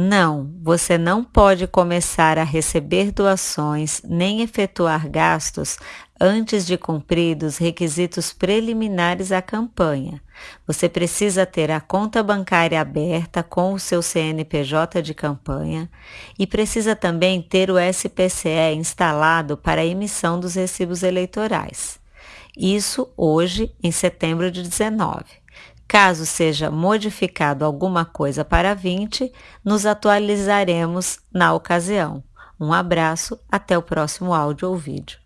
Não, você não pode começar a receber doações nem efetuar gastos antes de cumpridos requisitos preliminares à campanha. Você precisa ter a conta bancária aberta com o seu CNPJ de campanha e precisa também ter o SPCE instalado para a emissão dos recibos eleitorais. Isso hoje, em setembro de 19. Caso seja modificado alguma coisa para 20, nos atualizaremos na ocasião. Um abraço, até o próximo áudio ou vídeo.